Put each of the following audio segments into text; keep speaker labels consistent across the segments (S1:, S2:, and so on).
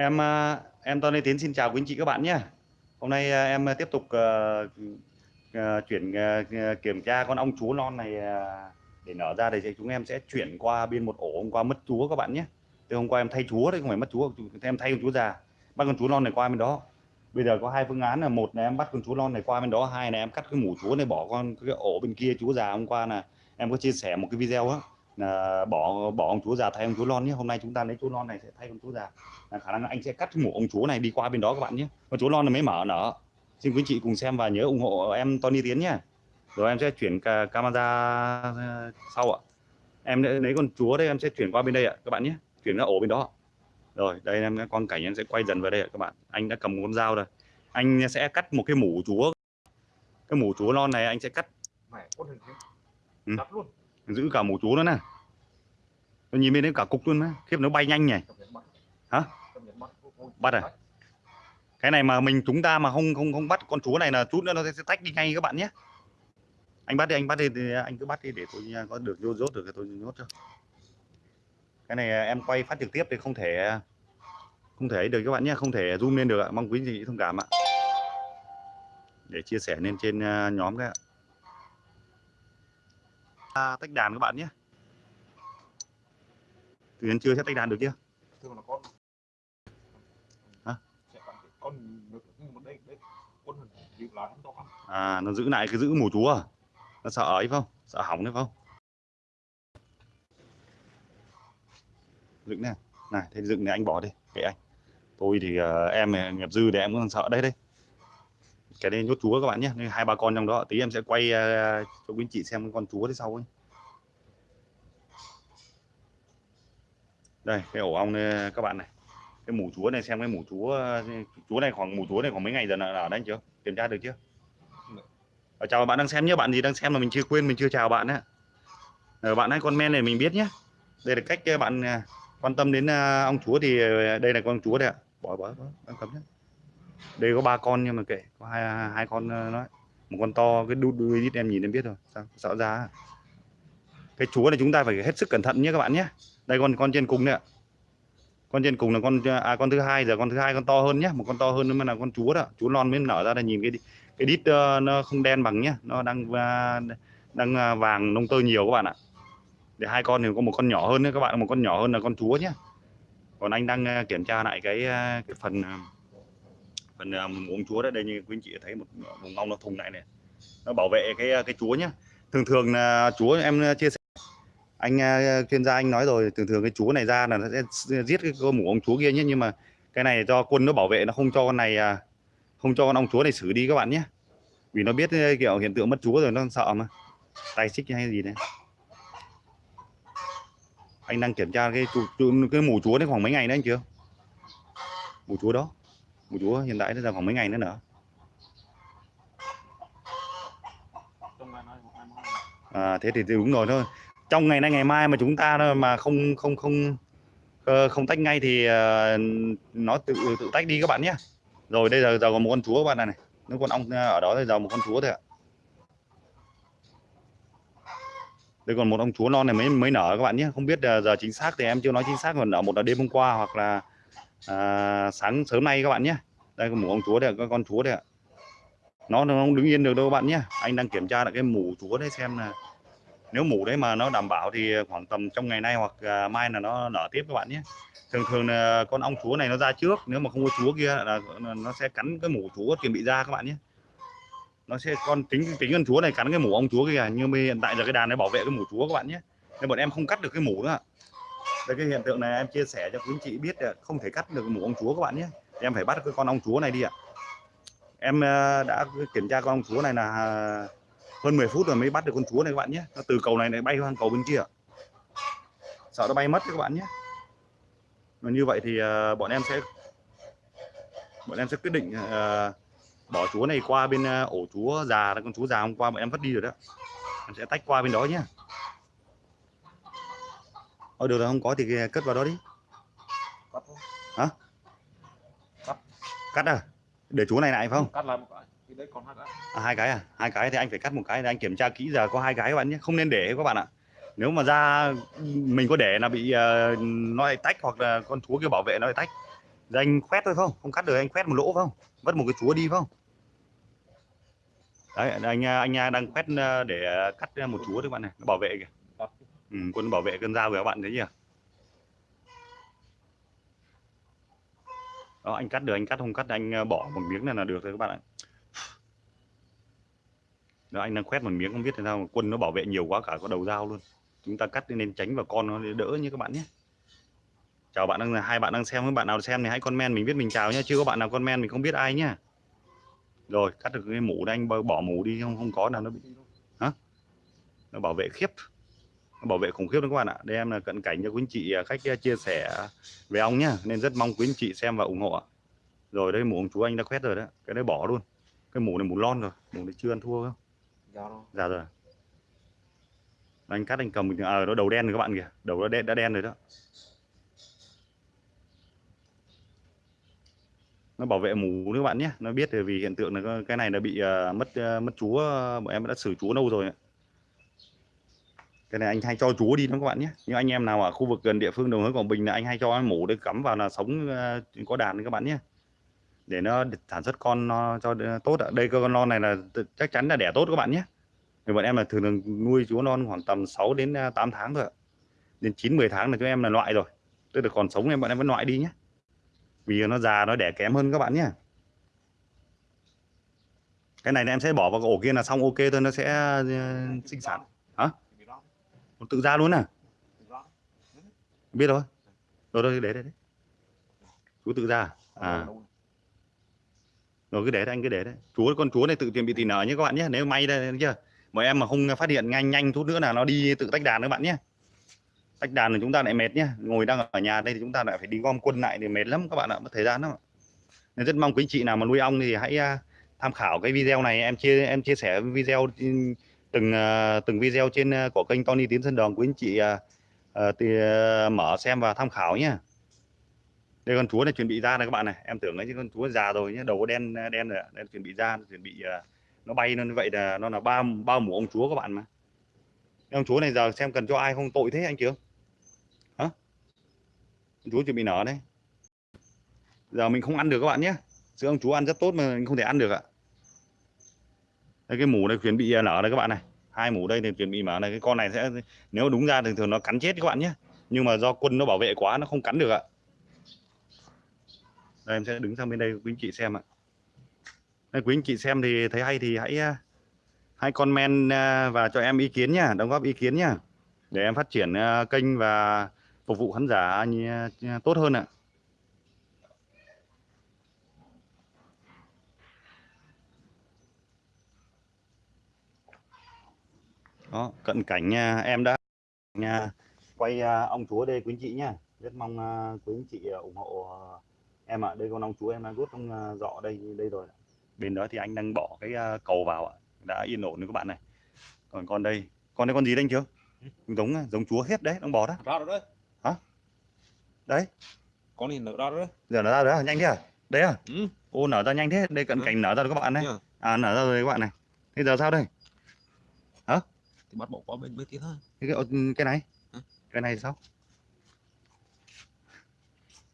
S1: Em à, em Tony Tiến xin chào quý anh chị các bạn nhé. Hôm nay à, em tiếp tục uh, uh, chuyển uh, kiểm tra con ong chúa non này uh, để nở ra thì chúng em sẽ chuyển qua bên một ổ hôm qua mất chúa các bạn nhé. Từ hôm qua em thay chúa đấy không phải mất chúa, em thay con chúa già. Bắt con chúa non này qua bên đó. Bây giờ có hai phương án là một là em bắt con chúa non này qua bên đó, hai là em cắt cái mủ chúa này bỏ con cái ổ bên kia chúa già hôm qua là em có chia sẻ một cái video á là bỏ bỏ ông chúa già thay ông chúa non nhé. Hôm nay chúng ta lấy chúa non này sẽ thay ông chúa già là khả năng anh sẽ cắt mũ ông chúa này đi qua bên đó các bạn nhé. Con chúa non này mới mở nở. Xin quý chị cùng xem và nhớ ủng hộ em Tony Tiến nhé. Rồi em sẽ chuyển camera ờ, sau ạ. Em lấy con chúa đây em sẽ chuyển qua bên đây ạ các bạn nhé. Chuyển ra ổ bên đó rồi đây em quang cảnh em sẽ quay dần vào đây ạ các bạn. Anh đã cầm con dao rồi. Anh sẽ cắt một cái mũ chúa. Cái mũ chúa non này anh sẽ cắt.
S2: Hình
S1: Ừ.
S2: Cắt luôn
S1: giữ cả một chúa nữa nè. Nó nhìn bên đấy cả cục luôn á khiếp, nó bay nhanh nhỉ. Hả?
S2: Bắt.
S1: À? cái này mà mình chúng ta mà không không không bắt con chúa này là chút nữa nó sẽ tách đi ngay các bạn nhé. Anh bắt đi, anh bắt đi, thì anh cứ bắt đi để tôi à, có được vô rốt được thì tôi nhốt cho. Cái này à, em quay phát trực tiếp thì không thể à, không thể ấy được các bạn nhé. Không thể zoom lên được ạ. Mong quý vị thông cảm ạ. Để chia sẻ lên trên nhóm cái ạ à, tách đàn các bạn nhé. Từ đến chưa sẽ tách đàn được chưa?
S2: Thường là con.
S1: Hả?
S2: Con đây đây to
S1: à nó giữ lại cái giữ mù chúa à? Nó sợ ấy không? Sợ hỏng đấy không? Dựng nè. Này thế dựng này anh bỏ đi. Kệ anh. Tôi thì uh, em ờ, nghiệp dư để em cũng sợ đấy đấy cái đây nhốt chúa các bạn nhé hai ba con trong đó tí em sẽ quay uh, cho quý anh chị xem con chúa thế sau ấy. đây cái ổ ong này, các bạn này. Cái mủ chúa này xem cái mủ chúa à, chúa này khoảng mủ chúa này khoảng mấy ngày giờ là ở đây chưa? Kiểm tra được chưa? Ở chào bạn đang xem nhé bạn gì đang xem mà mình chưa quên mình chưa chào bạn á. Ở bạn hãy comment này mình biết nhé. Đây là cách à, bạn quan tâm đến ong chúa thì đây là con chúa đây ạ. Bỏ bỏ bỏ đang cấm nhé đây có ba con nhưng mà kệ có hai hai con ờ, nói. Một con to cái đuôi đuôi ít em nhìn em biết rồi sao sợ ra. Cái chúa này chúng ta phải hết sức cẩn thận nhé các bạn nhé. Đây con con trên cùng nè ạ. Con trên cùng là con à, con thứ hai giờ con thứ hai con to hơn nhé một con to hơn nữa mà là con chúa đó. Chúa non mới nở ra là nhìn cái cái đít uh, nó không đen bằng nhé nó đang uh, đang uh, vàng nông tơ nhiều các bạn ạ. Để hai con thì có một con nhỏ hơn nữa các bạn một con nhỏ hơn là con chúa nhé. Còn anh đang à, kiểm tra lại cái à, cái phần uh, phần uh, à, uống chúa đấy đây như quý anh chị thấy một vùng ong nó thùng lại này nó bảo vệ cái à, cái chúa nhá. Thường thường là chúa em à, chia sẻ. Anh chuyên gia anh nói rồi thường thường cái chúa này ra là nó sẽ giết cái con mủ ong chúa kia nhé nhưng mà cái này do quân nó bảo vệ nó không cho con này không cho con ong chúa này xử đi các bạn nhé vì nó biết kiểu hiện tượng mất chúa rồi nó sợ mà. Tay xích hay gì đấy. Anh đang kiểm tra cái cái mủ chúa đấy khoảng mấy ngày nữa anh chưa? Mủ chúa đó mù chúa hiện tại nó ra khoảng mấy ngày nữa nữa à, thế thì đúng rồi thôi. Trong ngày nay ngày mai mà chúng ta mà không không không ờ, không tách ngay thì ờ, nó tự tự tách đi các bạn nhé. Rồi đây giờ giờ còn một con chúa các bạn này này. Nó con ong ờ, ở đó thì giờ một con chúa thôi ạ. Đây còn một ông chúa non này mới mới nở các bạn nhé. Không biết giờ chính xác thì em chưa nói chính xác còn nở một là đêm hôm qua hoặc là à, sáng sớm nay các bạn nhé. Đây có mủ ông chúa đây có con chúa đây ạ. Nó nó không đứng yên được đâu các bạn nhé. Anh đang kiểm tra lại cái mủ chúa đấy xem là nếu mủ đấy mà nó đảm bảo thì khoảng tầm trong ngày nay hoặc à, mai là nó nở tiếp các bạn nhé. Thường thường là con ong chúa này nó ra trước nếu mà không có chúa kia là nó sẽ cắn cái mủ chúa chuẩn bị ra các bạn nhé. Nó sẽ con tính tính con chúa này cắn cái mủ ong chúa kia nhưng mà hiện tại giờ cái đàn này bảo vệ cái mủ chúa các bạn nhé. Nên bọn em không cắt được cái mủ nữa đây cái hiện tượng này, em chia sẻ cho quý anh chị biết là không thể cắt được mũ ong chúa các bạn nhé. Em phải bắt cái con ong chúa này đi ạ. Em ờ, đã kiểm tra con ong chúa này là à, hơn 10 phút rồi mới bắt được con chúa này các bạn nhé. Nó từ cầu này này bay sang cầu bên kia. Sợ nó bay mất các bạn nhé. Và như vậy thì ờ, bọn em sẽ, bọn em sẽ quyết định ờ, bỏ chúa này qua bên ổ chúa già, con chúa già hôm qua bọn em vứt đi rồi đó. Em sẽ tách qua bên đó nhé. Ôi được rồi không có thì cất vào đó đi.
S2: Cắt
S1: hả?
S2: Cắt.
S1: Cắt à? Để chúa này lại phải không?
S2: Cắt lại một cái. Thì đấy còn hai cái.
S1: À, hai cái à? Hai cái thì anh phải cắt một cái để anh kiểm tra kỹ giờ có hai cái các bạn nhé. Không nên để các bạn ạ. Nếu mà ra mình có để là bị uh, nó lại tách hoặc là con chúa kia bảo vệ nó lại tách. Giờ anh khoét thôi không? Không cắt được anh khoét một lỗ phải không? Vất một cái chúa đi phải không? Đấy anh anh đang khoét ờ, để cắt một chúa các bạn này nó bảo vệ kìa ừ, quân bảo vệ cơn dao với các bạn đấy nhỉ? Đó anh cắt được anh cắt không cắt anh ờ, bỏ một miếng này là được rồi các bạn ạ. Đó anh đang khoét một miếng không biết thế nào mà quân nó bảo vệ nhiều quá cả có đầu dao luôn. Chúng ta cắt nên tránh và con nó đỡ như các bạn nhé. Chào bạn đang hai bạn đang xem với bạn nào xem thì hãy comment mình biết mình chào nhé. Chưa có bạn nào comment mình không biết ai nhá rồi cắt được cái mũ đây anh bỏ mũ đi không không có nào nó bị hả? Nó bảo vệ khiếp bảo vệ khủng khiếp đó các bạn ạ. Đây em là cận cảnh cho quý anh chị à, khách à, chia sẻ về ong nhá nên rất mong quý anh chị xem và ủng hộ ạ. Rồi đây mũ ông chú anh đã quét rồi đó cái đấy bỏ luôn. Cái mũ này mũ lon rồi mũ này chưa ăn thua không? Dạ rồi. Anh cắt anh cầm à, nó đầu đen rồi các bạn kìa đầu nó đen đã đen rồi đó. Nó bảo vệ mù các bạn nhé nó biết vì hiện tượng là cái này nó bị uh, mất uh, mất chúa bọn em đã xử chúa lâu rồi cái này anh hay cho chúa đi đó các bạn nhé. Nhưng anh em nào ở khu vực gần địa phương đồng hới quảng bình là anh hay cho mổ để cắm vào là sống ờ, có đàn các bạn nhé. Để nó sản xuất con nó cho tốt ạ. Đây con non này là chắc chắn là đẻ tốt các bạn nhé. Thì bọn em là thường, thường nuôi chúa non khoảng tầm 6 đến ờ, 8 tháng thôi ạ. Đến 9 10 tháng là chúng em là loại rồi. Tức là còn sống em bọn em vẫn loại đi nhé. Vì nó già nó đẻ kém hơn các bạn nhé. Cái này em sẽ bỏ vào cái ổ kia là xong ok thôi nó sẽ ờ, sinh sản hả tự ra luôn à? Biết rồi rồi rồi để đấy đấy chú tự ra à? Rồi. Cứ để đấy anh cứ để đấy chú con chúa này tự tiền bị tỉ nở nhé các bạn nhé. Nếu may đây chưa? Mọi em mà không phát hiện nhanh nhanh chút nữa là nó đi tự tách đàn các bạn nhé. Tách đàn thì chúng ta lại mệt nhé. Ngồi đang ở nhà đây thì chúng ta lại phải đi gom quân lại thì mệt lắm các bạn ạ. Mất thời gian lắm nên rất mong quý chị nào mà nuôi ong thì hãy uh, tham khảo cái video này. Em chia em chia sẻ video từng à, từng video trên à, của kênh Tony Tiến Sơn Đồng quý anh chị à, thì, mở xem và tham khảo nhé đây con chúa này chuẩn bị ra này các bạn này em tưởng ấy chứ con chúa già rồi nhé đầu có đen đen rồi đây chuẩn bị ra chuẩn bị nó bay nó như vậy là nó là ba ba mũ ông chúa các bạn mà. Ông chúa này giờ xem cần cho ai không tội thế anh chưa hả? Chú chuẩn bị nở đấy giờ mình không ăn được các bạn nhé sữa ông chú ăn rất tốt mà mình không thể ăn được ạ đây cái mủ này chuẩn bị à, nở đây các bạn này. Hai mủ đây thì chuẩn bị mở này. Cái con này sẽ nếu đúng ra thường thường nó cắn chết các bạn nhé. Nhưng mà do quân nó bảo vệ quá nó không cắn được ạ. Đây em sẽ đứng sang bên đây quý anh chị xem ạ. Đây, quý anh chị xem thì thấy hay thì hãy à, hãy comment à, và cho em ý kiến nhá đóng góp ý kiến nhá để em phát triển kênh và phục vụ khán giả tốt hơn ạ. Đó cận cảnh nha em đã nha quay à, ông chúa đây quý anh chị nhá. Rất mong à, quý anh chị à, ủng hộ em ạ. Đây con ông chúa em đang rút trong dọ đây đây rồi bên đó thì anh đang bỏ cái cầu vào ạ. Đã yên ổn rồi các bạn này. Còn con đây con đây con gì đây anh chưa giống giống chúa hết đấy đang bò đó.
S2: Ra rồi đấy.
S1: Hả? Đấy.
S2: Con thì nở ra rồi đấy.
S1: Giờ nó ra rồi nhanh thế à? Đấy à?
S2: Ừ.
S1: ô nở ra nhanh thế đây cận
S2: ừ.
S1: cảnh nở ra rồi các bạn này.
S2: Yeah.
S1: à nở ra rồi các bạn này. Bây giờ sao đây
S2: thì bắt bỏ qua bên bên kia thôi.
S1: Cái cái, cái này?
S2: Hả?
S1: cái này sao?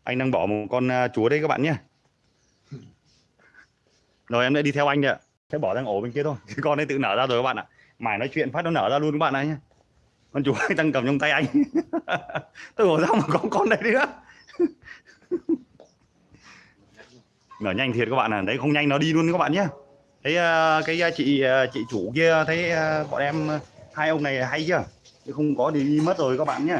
S1: Anh đang bỏ một con uh, chúa đây các bạn nhé. Rồi em đã đi theo anh đấy ạ. Sẽ bỏ sang ổ bên kia thôi cái con ấy tự nở ra rồi các bạn ạ. Mải nói chuyện phát nó nở ra luôn các bạn này nhé. Con chúa đang cầm trong tay anh. Tôi bảo sao mà có con đây nữa nở nhanh thiệt các bạn à đấy không nhanh nó đi luôn các bạn nhé. Thấy uh, cái uh, chị chị chủ kia thấy bọn em hai ông này hay chưa? Chứ không có thì đi mất rồi các bạn nhé.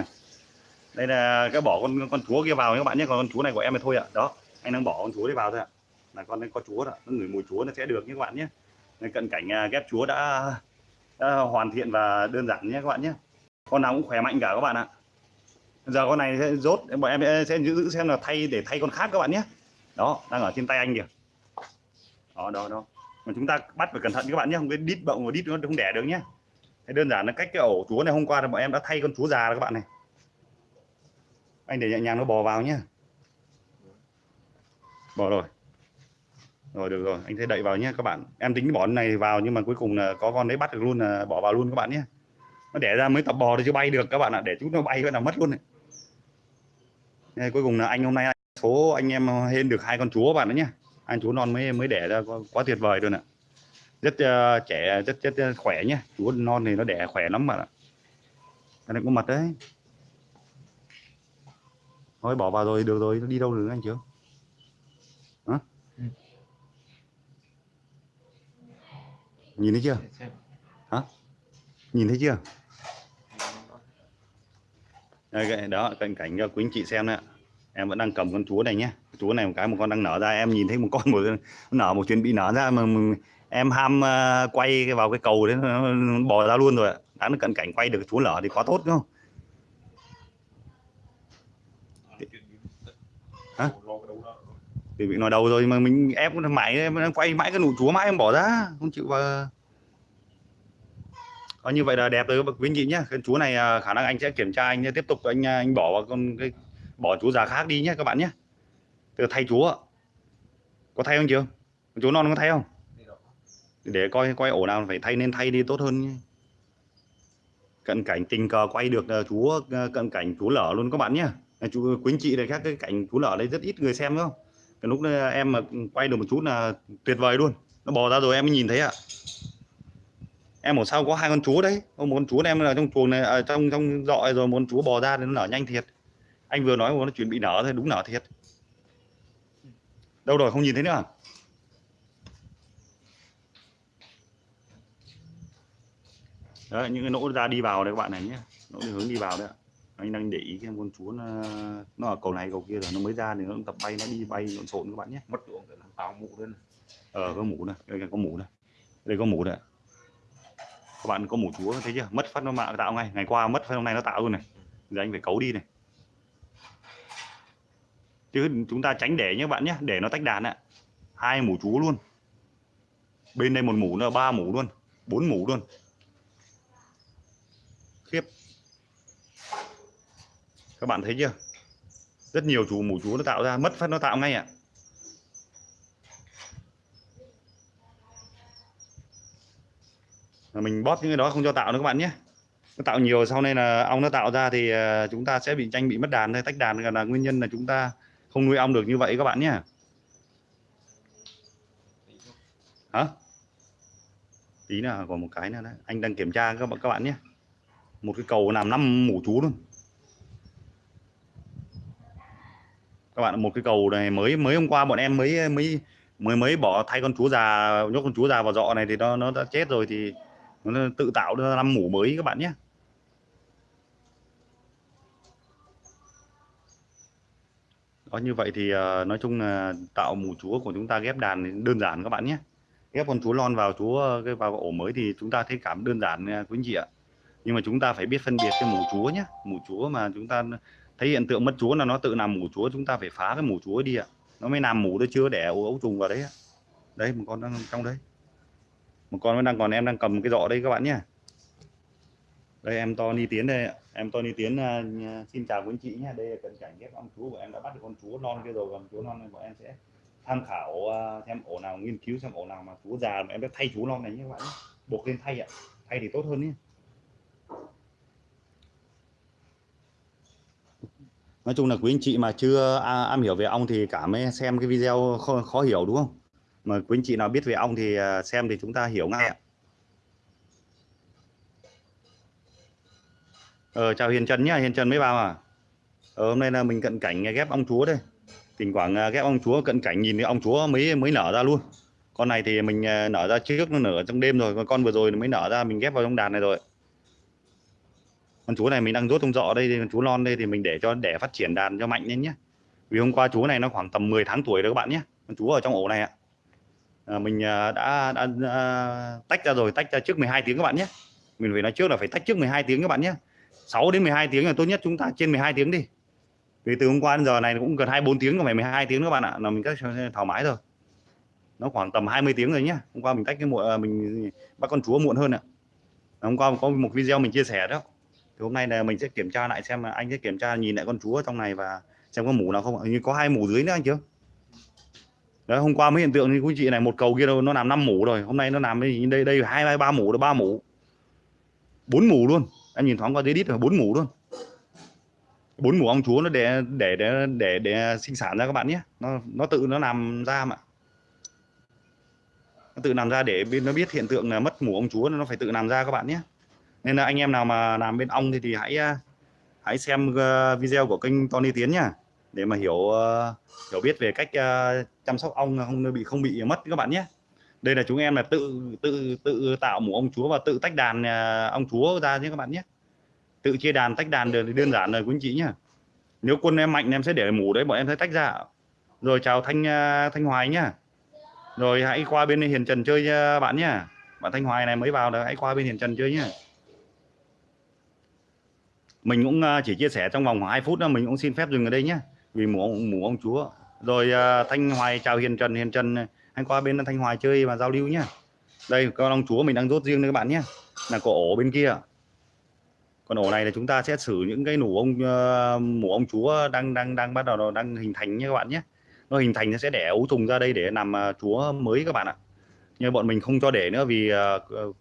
S1: Đây là cái bỏ con con chúa kia vào các bạn nhé. Còn con chúa này của em thì thôi ạ. Đó anh đang bỏ con chúa đấy vào thôi ạ. Là con có chúa đó nó ngửi mùi chúa nó sẽ được nhé các bạn nhé. Nên cận cảnh à, ghép chúa đã, đã hoàn thiện và đơn giản nhé các bạn nhé. Con nào cũng khỏe mạnh cả các bạn ạ. Giờ con này sẽ rốt bọn em sẽ giữ xem là thay để thay con khác các bạn nhé. Đó đang ở trên tay anh kìa. Đó đó đó. Mà chúng ta bắt phải cẩn thận các bạn nhé không cái đít bọng và đít nó không đẻ được nhé. Thế đơn giản là cách cái ổ chúa này hôm qua là bọn em đã thay con chúa già rồi các bạn này. Anh để nhẹ nhàng nó bò vào nhé bò rồi. Rồi được rồi. Anh sẽ đậy vào nhé các bạn. Em tính bỏ này vào nhưng mà cuối cùng là có con đấy bắt được luôn là bỏ vào luôn các bạn nhé nó đẻ ra mới tập bò thì chưa bay được các bạn ạ. Để chúng nó bay cái nào mất luôn này. Đây, cuối cùng là anh hôm nay số anh em hên được hai con chúa bạn đó nhé anh chúa non mới mới đẻ ra quá, quá tuyệt vời luôn ạ rất uh, trẻ rất rất khỏe nhé chúa non thì nó đẻ khỏe lắm bạn ạ. Cái này có mật đấy. Thôi bỏ vào rồi được rồi nó đi đâu được anh chưa hả?
S2: Ừ.
S1: nhìn thấy chưa?
S2: Xem.
S1: nhìn thấy chưa? Đây, đó cận cảnh cho quý anh chị xem nè em vẫn đang cầm con chúa này nhé chúa này một cái một con đang nở ra em nhìn thấy một con một nở một chuyện bị nở ra mà, mà em ham uh, quay vào cái cầu đấy bò ra luôn rồi đã được cận cảnh quay được chú lở thì quá tốt đúng không? Hả? Thì bị nói đầu rồi mà mình ép mãi em đang quay mãi cái nụ chúa mãi em bỏ ra không chịu vào. Ờ, như vậy là đẹp rồi quý anh chị nhé cái chú này ờ, khả năng anh sẽ kiểm tra anh tiếp tục anh anh bỏ vào con cái bỏ chú già khác đi nhé các bạn nhé từ thay chúa có thay không chưa chú non có thay không? Để coi coi ổ nào phải thay nên thay đi tốt hơn nhé. cận cảnh tình cờ quay được ờ, chú ờ, cận cảnh chú lở luôn các bạn nhé. Ờ, chú quý anh chị này khác, cái cảnh chú lở đấy rất ít người xem, đúng không? Cái lúc đấy em mà quay được một chút là tuyệt vời luôn. Nó bò ra rồi em mới nhìn thấy ạ. Em ở sau có hai con chú đấy? Một con chú em là trong chuồng này ở trong trong dọi rồi, một con chú bò ra thì nó nở nhanh thiệt. Anh vừa nói nó chuẩn bị nở thôi, đúng nở thiệt. Đâu rồi, không nhìn thấy nữa à? Đấy những cái nỗ ra đi vào đấy các bạn này nhé. Nỗ hướng đi vào đấy ạ. Anh đang để ý cái con chúa nó, nó ở cầu này cầu kia rồi nó mới ra thì nó tập bay nó đi bay lộn xộn các bạn nhé.
S2: Mất ruộng để làm tao mụ lên.
S1: ờ có mũ này đây có mũ này. Đây có mũ này các bạn có mũ chúa thấy chưa? Mất phát nó mạng tạo ngay. Ngày qua mất phát hôm nay nó tạo luôn này. Giờ anh phải cấu đi này. Chứ chúng ta tránh để nhé các bạn nhé để nó tách đàn ạ. Hai mũ chúa luôn. Bên đây một mũ nữa ba mũ luôn. Bốn mũ luôn khiếp. Các bạn thấy chưa? Rất nhiều chú mù chú nó tạo ra, mất phát nó tạo ngay ạ. À. mình bóp những cái đó không cho tạo nữa các bạn nhé. Nó tạo nhiều, sau này là ong nó tạo ra thì à, chúng ta sẽ bị tranh bị mất đàn hay tách đàn là nguyên nhân là chúng ta không nuôi ong được như vậy các bạn nhé. Hả? Tí nào, còn một cái nữa đấy. Anh đang kiểm tra các bạn các bạn nhé một cái cầu làm năm mũ chú luôn. Các bạn, một cái cầu này mới mới hôm qua bọn em mới mới mới mới bỏ thay con chú già, nhốt con chú già vào dọ này thì nó nó đã chết rồi thì nó tự tạo ra năm mũ mới các bạn nhé. Đó, như vậy thì ờ, nói chung là tạo mũ chúa của chúng ta ghép đàn đơn giản các bạn nhé. Ghép con chúa lon vào, chúa, cái vào ổ mới thì chúng ta thấy cảm đơn giản quý anh chị ạ nhưng mà chúng ta phải biết phân biệt cái mủ chúa nhé mủ chúa mà chúng ta thấy hiện tượng mất chúa là nó tự làm mủ chúa chúng ta phải phá cái mủ chúa đi ạ. Nó mới làm mủ nó chưa đẻ ấu ấu trùng vào đấy ạ. Đấy một con đang trong đấy. Một con vẫn đang còn em đang cầm cái giỏ đây các bạn nhé đây em to ni Tiến đây ạ. em ni Tiến uh, xin chào quý anh chị nhé đây là cận cảnh ghép ong chúa của em đã bắt được con chúa non kia rồi. Còn chúa non này bọn em sẽ tham khảo uh, xem ổ nào nghiên cứu xem ổ nào mà chúa già mà em đã thay chúa non này nhé các bạn nhé. buộc lên thay ạ. Thay thì tốt hơn nhé nói chung là quý anh chị mà chưa à, am hiểu về ong thì cả mới xem cái video khó, khó hiểu đúng không? Mà quý anh chị nào biết về ong thì à, xem thì chúng ta hiểu ngay ạ. Ờ, chào Hiền Trần nhá Hiền Trần mới vào à? Ờ, hôm nay là mình cận cảnh ghép ong chúa đây. Thỉnh thoảng à, ghép ong chúa cận cảnh nhìn thấy ong chúa mới mới nở ra luôn. Con này thì mình à, nở ra trước nó nở trong đêm rồi còn con vừa rồi nó mới nở ra mình ghép vào trong đàn này rồi con chú này mình đang rốt trong dọ đây thì con chú non đây thì mình để cho để phát triển đàn cho mạnh lên nhé vì hôm qua chú này nó khoảng tầm 10 tháng tuổi rồi các bạn nhé con chú ở trong ổ này ạ. À, mình à, đã, đã, đã, tách ra rồi tách ra trước 12 tiếng các bạn nhé mình phải nói trước là phải tách trước 12 tiếng các bạn nhé 6 đến 12 tiếng là tốt nhất chúng ta trên 12 tiếng đi. Vì từ hôm qua đến giờ này cũng gần 24 tiếng không phải 12 tiếng các bạn ạ. Là mình cách thoải mái rồi. Nó khoảng tầm 20 tiếng rồi nhé hôm qua mình tách cái muộn à, mình bắt con chúa muộn hơn ạ. Hôm qua có một video mình chia sẻ đó thì hôm nay là mình sẽ kiểm tra lại xem là anh sẽ kiểm tra nhìn lại con chúa trong này và xem có mủ nào không như có hai mủ dưới nữa anh chưa đấy, hôm qua mới hiện tượng như quý chị này, một cầu kia đâu, nó làm năm mủ rồi. Hôm nay nó làm đây đây đây, hai hai ba mủ rồi, ba mủ. Bốn mủ luôn. Em nhìn thoáng qua dưới đít là bốn mủ luôn. Bốn mủ ong chúa nó để để để để để sinh sản ra các bạn nhé. Nó nó tự nó làm ra mà. Nó tự làm ra để bên nó biết hiện tượng là mất mủ ong chúa, nó phải tự làm ra các bạn nhé nên là anh em nào mà làm bên ong thì thì hãy à, hãy xem ờ, video của kênh Tony Tiến nhá. Để mà hiểu ờ, hiểu biết về cách ờ, chăm sóc ong không, bị không bị mất các bạn nhé. Đây là chúng em là tự tự tự tạo mủ ong chúa và tự tách đàn ong chúa ra nhé các bạn nhé. Tự chia đàn, tách đàn được thì đơn giản rồi quý anh chị nhá. Nếu quân em mạnh, em sẽ để mủ đấy bọn em sẽ tách ra. Rồi chào thanh thanh hoài nhá. Rồi hãy qua bên hiền trần chơi nha bạn nhá. Bạn thanh hoài này mới vào là hãy qua bên hiền trần chơi nhá mình cũng à, chỉ chia sẻ trong vòng khoảng 2 phút đó mình cũng xin phép dừng ở đây nhé vì mù ông mù ông chúa. Rồi uh, thanh hoài chào hiền trần hiền trần anh qua bên thanh hoài chơi và giao lưu nhá đây con ông chúa mình đang rốt riêng đấy các bạn nhé. Là có ổ bên kia. Còn ổ này là chúng ta sẽ xử những cái nủ ông à, uh, mù ông chúa đang đang đang bắt đầu đang hình thành nhé các bạn nhé. Nó hình thành nó sẽ đẻ ấu trùng ra đây để làm uh, chúa mới các bạn ạ. Nhưng bọn mình không cho để nữa vì uh,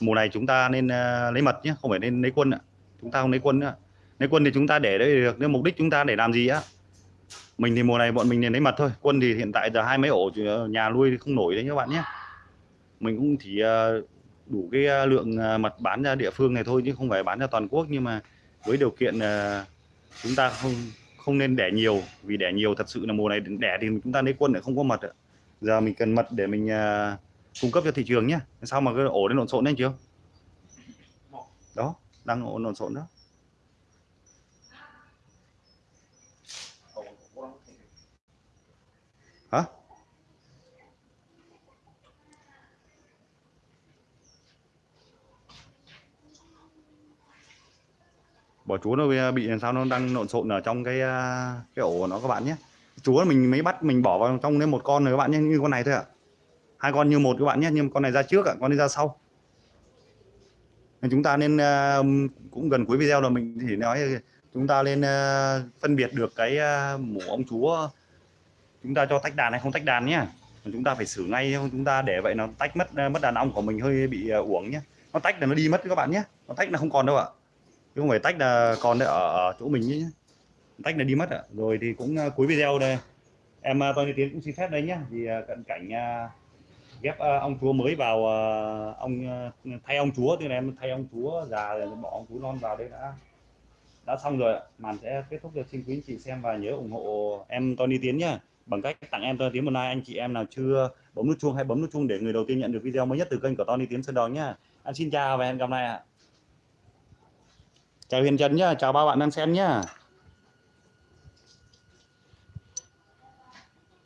S1: mùa này chúng ta nên uh, lấy mật nhé không phải nên lấy quân ạ chúng ta không lấy quân nữa. Lấy quân thì chúng ta để đấy được nhưng mục đích chúng ta để làm gì á. Mình thì mùa này bọn mình nên lấy mật thôi, quân thì hiện tại giờ hai mấy ổ, nhà nuôi không nổi đấy các bạn nhé. Mình cũng chỉ ờ, đủ cái ờ, lượng ờ, mật bán ra địa phương này thôi chứ không phải bán ra toàn quốc, nhưng mà với điều kiện chúng ta không không nên đẻ nhiều, vì đẻ nhiều thật sự là mùa này đẻ thì chúng ta lấy quân lại không có mật giờ mình cần mật để mình cung cấp cho thị trường nhé. Sao mà cái ổ đến lộn xộn đấy chưa đó đang ổn lộn xộn đó. Hả? Bỏ chúa nó bị làm sao nó đang lộn xộn ở trong cái à, cái ổ của nó các bạn nhé. Chúa mình mới bắt, mình bỏ vào trong đấy một con rồi các bạn nhé, như con này thôi ạ. Hai con như một các bạn nhé, nhưng con này ra trước ạ, con này ra sau chúng ta nên ờ, cũng gần cuối video là mình thì nói chúng ta nên ờ, phân biệt được cái ờ, mổ ong chúa. Chúng ta cho tách đàn hay không tách đàn nhé chúng ta phải xử ngay chúng ta để vậy nó tách mất mất đàn ong của mình hơi bị uổng nhé nó tách là nó đi mất các bạn nhé nó tách là không còn đâu ạ. Chứ không phải tách là còn ở, chỗ mình nhé tách là đi mất ạ. Rồi thì cũng cuối video đây. Em Tony Tiến cũng xin phép đấy nhé vì cận cảnh ghép uh, ông chúa mới vào uh, ông uh, thay ông chúa. Tức là em thay ông chúa già rồi bỏ ông chúa non vào đây đã đã xong rồi màn sẽ kết thúc được. Xin quý anh chị xem và nhớ ủng hộ em Tony Tiến nhá. Bằng cách tặng em Tony Tiến một like anh chị em nào chưa bấm nút chuông hay bấm nút chuông để người đầu tiên nhận được video mới nhất từ kênh của Tony Tiến Sơn Đòn nhá. Anh xin chào và hẹn gặp lại ạ. Chào Hiền Trần nhá. Chào ba bạn đang xem nhá.